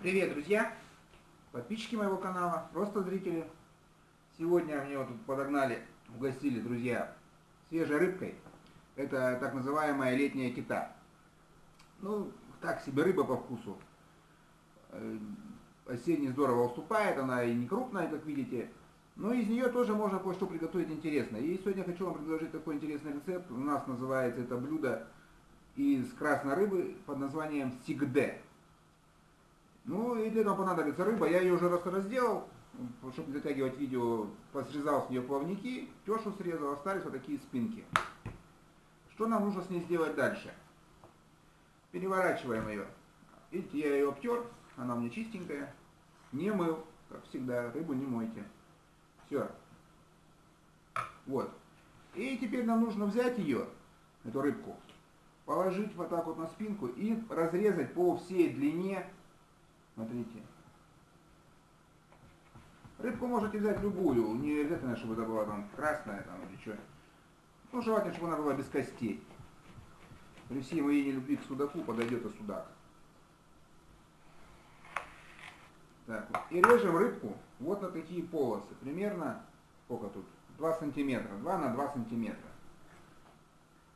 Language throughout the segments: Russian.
Привет, друзья! Подписчики моего канала, просто зрители. Сегодня мне вот тут подогнали, угостили, друзья, свежей рыбкой. Это так называемая летняя кита. Ну, так себе рыба по вкусу. Э, осенний здорово уступает, она и не крупная, как видите. Но из нее тоже можно кое-что приготовить интересное. И сегодня хочу вам предложить такой интересный рецепт. У нас называется это блюдо из красной рыбы под названием сигде. Ну и для этого понадобится рыба. Я ее уже раз разделал, чтобы не затягивать видео, посрезал с нее плавники, тешу срезал, остались вот такие спинки. Что нам нужно с ней сделать дальше? Переворачиваем ее. Видите, я ее обтер, она у меня чистенькая. Не мыл, как всегда, рыбу не мойте. Все. Вот. И теперь нам нужно взять ее, эту рыбку, положить вот так вот на спинку и разрезать по всей длине Смотрите. Рыбку можете взять любую, не обязательно, чтобы это была там красная там, или что. Ну, желательно, чтобы она была без костей. При всей моей нелюбви к судаку подойдет и судак. Так, и режем рыбку вот на такие полосы. Примерно, сколько тут? 2 сантиметра. 2 на 2 сантиметра.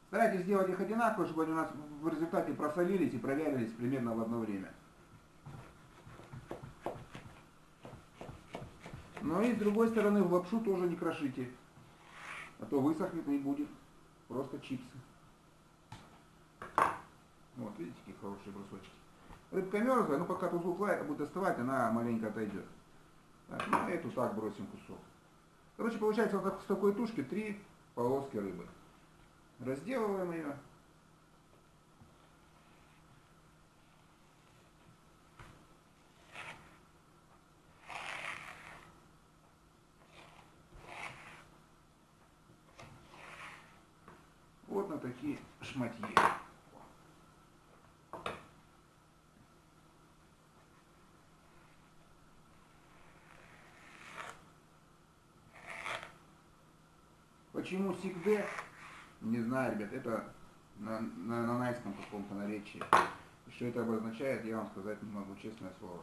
Старайтесь сделать их одинаково, чтобы они у нас в результате просолились и провялились примерно в одно время. Но и с другой стороны в лапшу тоже не крошите. А то высохнет и будет просто чипсы. Вот, видите, какие хорошие брусочки. Рыбка мерзлая, но пока тут лает, будет остывать, она маленько отойдет. Так, ну, эту так бросим кусок. Короче, получается вот с такой тушки три полоски рыбы. Разделываем ее. Вот на такие шматье. Почему сигде? Не знаю, ребят, это на, на, на найском каком-то наречии. Что это обозначает, я вам сказать не могу, честное слово.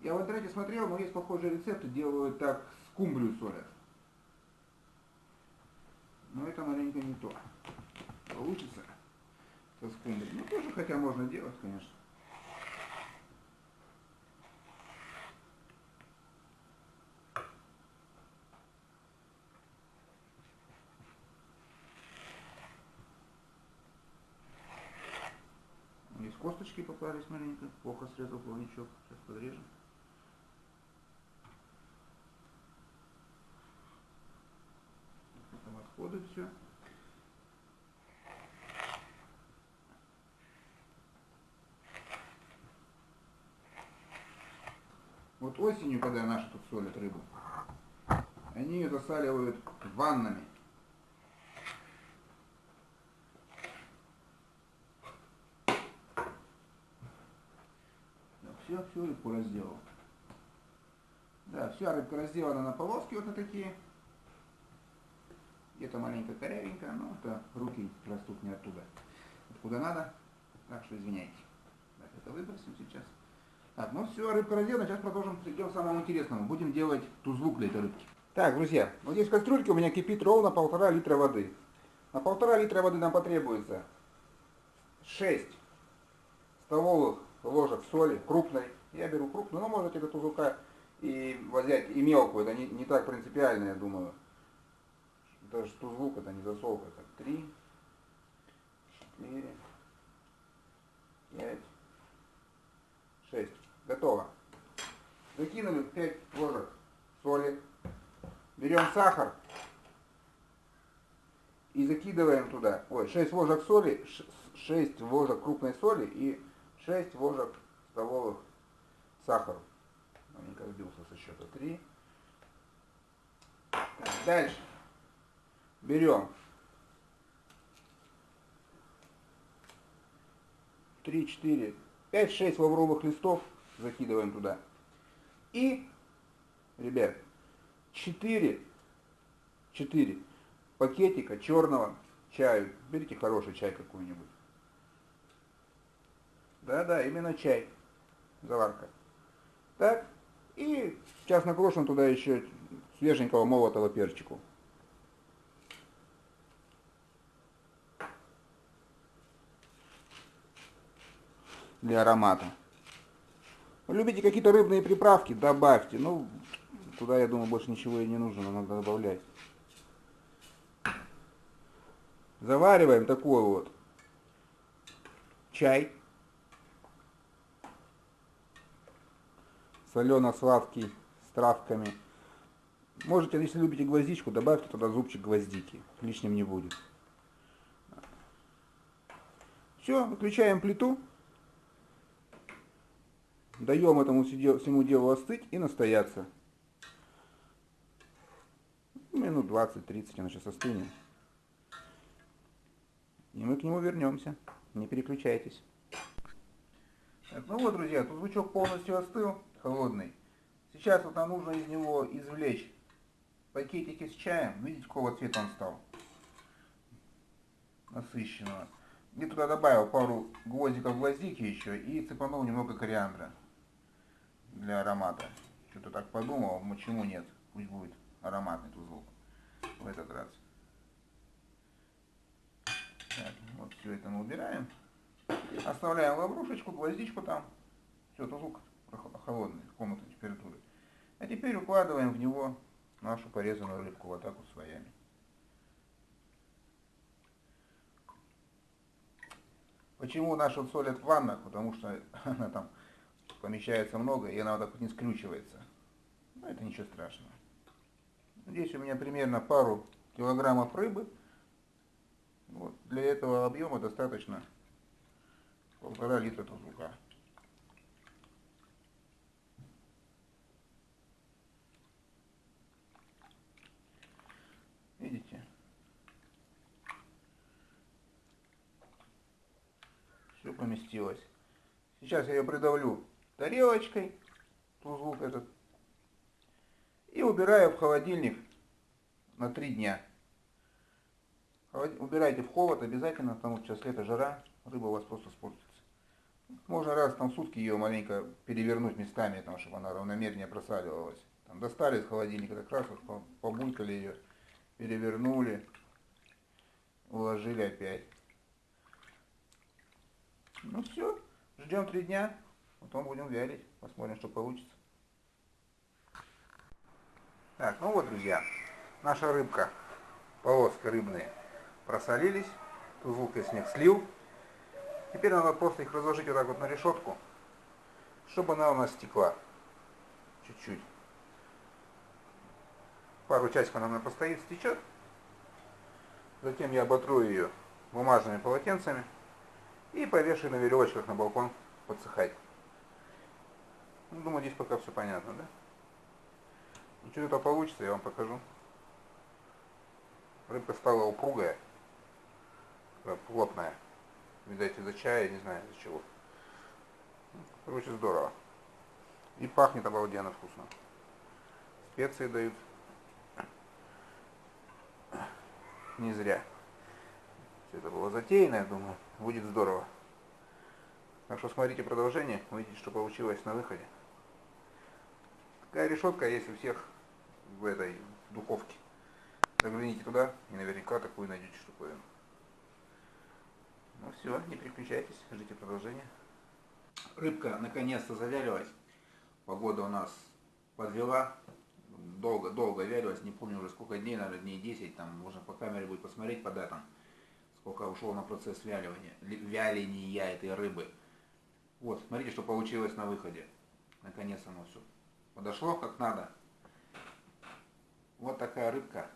Я в интернете смотрел, но есть похожие рецепты, делают так, скумбрию солят. Но это маленько не то получится со скумбрией. Ну, тоже хотя можно делать, конечно. Здесь косточки попались маленько, плохо срезал плавничок. Сейчас подрежем. Потом отходы все. Вот осенью, когда наши тут солят рыбу, они ее засаливают ваннами. все, все, рыбку разделал. Да, вся рыбка разделана на полоски вот на такие. Где-то маленько корявенько, но это руки растут не оттуда. Откуда надо. Так что извиняйте. Так, это выбросим сейчас. Так, ну все, рыбка разделана, сейчас продолжим, перейдем к самому интересному. Будем делать тузлук для этой рыбки. Так, друзья, вот здесь в кастрюльке у меня кипит ровно полтора литра воды. На полтора литра воды нам потребуется 6 столовых ложек соли, крупной. Я беру крупную, но можете до тузлука и взять и мелкую, это не, не так принципиально, я думаю. Даже тузлук это не засолка, это 3, 4, 5, 6. Готово. Закинули 5 ложек соли. Берем сахар и закидываем туда. Ой, 6 ложек соли, 6 ложек крупной соли и 6 ложек столовых сахара. Маленько сбился со счета 3. Так, дальше. Берем 3, 4, 5-6 лавровых листов закидываем туда. И, ребят, 4, 4 пакетика черного чаю. Берите хороший чай какой-нибудь. Да-да, именно чай. Заварка. Так. И сейчас накрошим туда еще свеженького молотого перчику. Для аромата. Любите какие-то рыбные приправки, добавьте. Ну, туда, я думаю, больше ничего и не нужно, надо добавлять. Завариваем такой вот чай. Солено-сладкий с травками. Можете, если любите гвоздичку, добавьте туда зубчик гвоздики. Лишним не будет. Все, выключаем плиту. Даем этому всему делу остыть и настояться. Минут 20-30 оно сейчас остынет. И мы к нему вернемся. Не переключайтесь. Так, ну вот, друзья, тут лучок полностью остыл, холодный. Сейчас вот нам нужно из него извлечь пакетики с чаем. Видите, какого цвета он стал? Насыщенного. И туда добавил пару гвоздиков гвоздики еще и цепанул немного кориандра для аромата. Что-то так подумал, почему нет, пусть будет ароматный тузлок в этот раз. Так, вот все это мы убираем. Оставляем лаврушечку, гвоздичку там. Все, тузлок холодный, комнатной температуры. А теперь укладываем в него нашу порезанную рыбку вот так вот слоями. Почему нашу солят в ваннах? Потому что она там помещается много, и она вот так вот не скрючивается. Но это ничего страшного. Здесь у меня примерно пару килограммов рыбы. Вот. Для этого объема достаточно полтора литра тузлука. Видите? Все поместилось. Сейчас я ее придавлю тарелочкой, тузлук этот, и убираю в холодильник на три дня. Убирайте в холод обязательно, потому что сейчас лето, жара, рыба у вас просто испортится. Можно раз там в сутки ее маленько перевернуть местами, там, чтобы она равномернее просаливалась. Там достали из холодильника, как раз вот побулькали ее, перевернули, уложили опять. Ну все, ждем три дня. Потом будем вялить, посмотрим, что получится. Так, ну вот, друзья, наша рыбка, полоски рыбные просолились, тузлук я с них слил. Теперь надо просто их разложить вот так вот на решетку, чтобы она у нас стекла чуть-чуть. Пару часиков она постоит, стечет. Затем я оботру ее бумажными полотенцами и повешу на веревочках на балкон подсыхать. Ну, думаю, здесь пока все понятно, да? Ну, что это получится, я вам покажу. Рыбка стала упругая, плотная. Видать, из-за чая, не знаю, из-за чего. Ну, короче, здорово. И пахнет обалденно вкусно. Специи дают. Не зря. Все это было затеяно, я думаю. Будет здорово. Так что смотрите продолжение, увидите, что получилось на выходе. Такая решетка есть у всех в этой духовке. Загляните туда и наверняка такую найдете штуковину. Ну все, не переключайтесь, ждите продолжения. Рыбка наконец-то завялилась. Погода у нас подвела. Долго, долго вялилась, не помню уже сколько дней, наверное, дней 10, там можно по камере будет посмотреть по датам, сколько ушло на процесс вяливания, вяления этой рыбы. Вот, смотрите, что получилось на выходе. Наконец оно все подошло как надо. Вот такая рыбка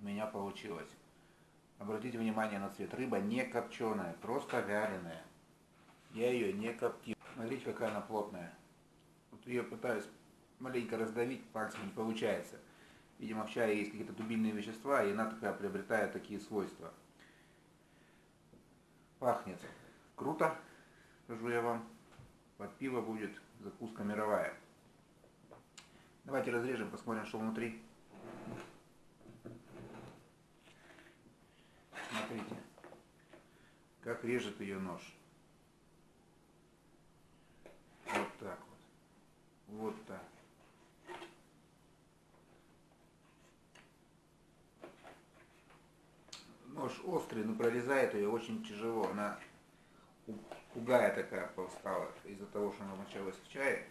у меня получилась. Обратите внимание на цвет. Рыба не копченая, просто вяленая. Я ее не коптил. Смотрите, какая она плотная. Вот ее пытаюсь маленько раздавить, пальцем не получается. Видимо, в чае есть какие-то дубильные вещества, и она такая приобретает такие свойства. Пахнет круто, скажу я вам. Под пиво будет закуска мировая. Давайте разрежем, посмотрим, что внутри. Смотрите, как режет ее нож. Вот так вот. Вот так. Нож острый, но прорезает ее очень тяжело. Она пугая такая повстала из-за того, что она началась в чае.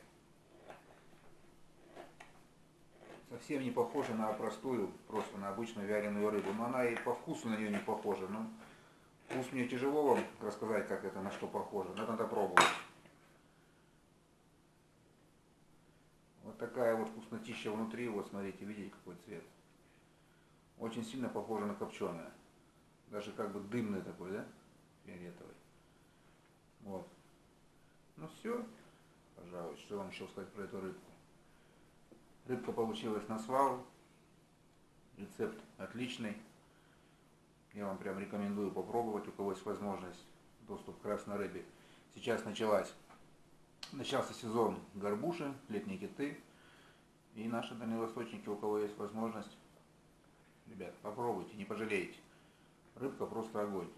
Совсем не похожа на простую, просто на обычную вяленую рыбу. Но она и по вкусу на нее не похожа. Но вкус мне тяжело вам рассказать, как это, на что похоже. Но надо пробовать. Вот такая вот вкуснотища внутри. Вот смотрите, видите какой цвет. Очень сильно похоже на копченое. Даже как бы дымный такой, да? Фиолетовый. Вот. Ну все, пожалуй, что вам еще сказать про эту рыбку. Рыбка получилась на свалу. Рецепт отличный. Я вам прям рекомендую попробовать, у кого есть возможность, доступ к красной рыбе. Сейчас началась, начался сезон горбуши, летние киты. И наши дальневосточники, у кого есть возможность, ребят, попробуйте, не пожалеете. Рыбка просто огонь.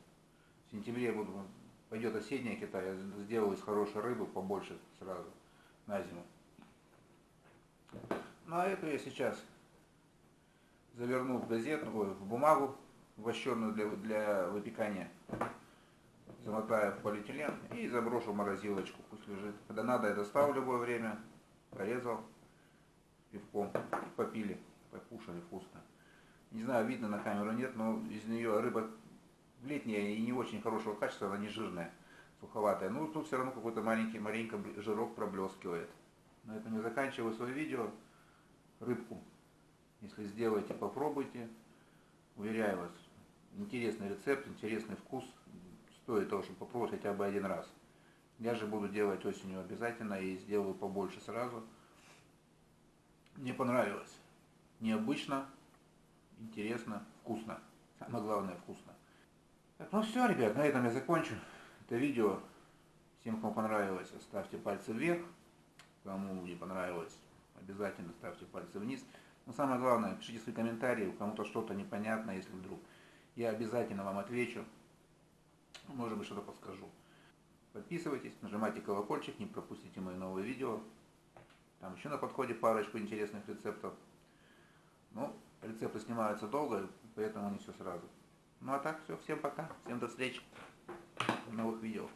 В сентябре буду пойдет осенняя кита, я сделал из хорошей рыбы побольше сразу на зиму. Ну а эту я сейчас заверну в газету, ой, в бумагу вощенную для, для выпекания, замотаю в полиэтилен и заброшу в морозилочку, пусть лежит. Когда надо, я достал в любое время, порезал пивком, попили, покушали вкусно. Не знаю, видно на камеру нет, но из нее рыба летняя и не очень хорошего качества, она не жирная, суховатая. Ну, тут все равно какой-то маленький, маленько жирок проблескивает. На этом я заканчиваю свое видео. Рыбку, если сделаете, попробуйте. Уверяю вас, интересный рецепт, интересный вкус. Стоит того, чтобы попробовать хотя бы один раз. Я же буду делать осенью обязательно и сделаю побольше сразу. Мне понравилось. Необычно, интересно, вкусно. Самое главное вкусно. Так, ну все, ребят, на этом я закончу это видео. Всем, кому понравилось, ставьте пальцы вверх. Кому не понравилось, обязательно ставьте пальцы вниз. Но самое главное, пишите свои комментарии, кому-то что-то непонятно, если вдруг. Я обязательно вам отвечу. Может быть, что-то подскажу. Подписывайтесь, нажимайте колокольчик, не пропустите мои новые видео. Там еще на подходе парочку интересных рецептов. Ну, рецепты снимаются долго, поэтому не все сразу. Ну а так, все, всем пока, всем до встречи в новых видео.